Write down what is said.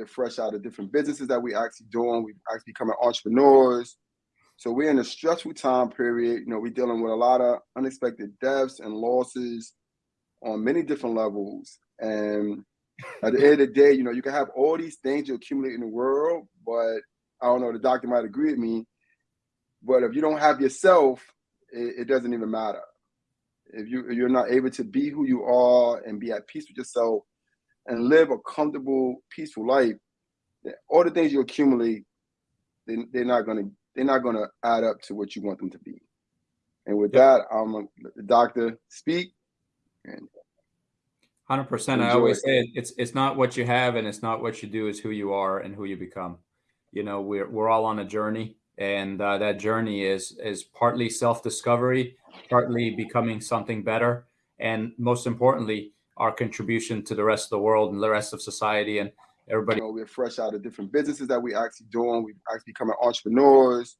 we're fresh out of different businesses that we actually doing. We actually becoming entrepreneurs. So we're in a stressful time period. You know, we're dealing with a lot of unexpected deaths and losses on many different levels. And at the end of the day, you know, you can have all these things you accumulate in the world, but I don't know, the doctor might agree with me. But if you don't have yourself, it, it doesn't even matter. If you if you're not able to be who you are and be at peace with yourself and live a comfortable, peaceful life, all the things you accumulate, they, they're not gonna they're not gonna add up to what you want them to be. And with that, I'm gonna the doctor speak. And Hundred percent. I always say it, it's it's not what you have and it's not what you do, it's who you are and who you become. You know, we're we're all on a journey, and uh, that journey is is partly self discovery, partly becoming something better, and most importantly, our contribution to the rest of the world and the rest of society and everybody. you know, we're fresh out of different businesses that we actually doing. We actually becoming entrepreneurs.